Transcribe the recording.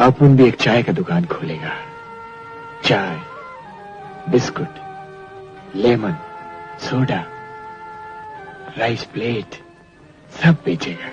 अपुन भी एक चाय का दुकान खोलेगा। चाय, biscuit, lemon, soda, rice plate, सब बेचेगा।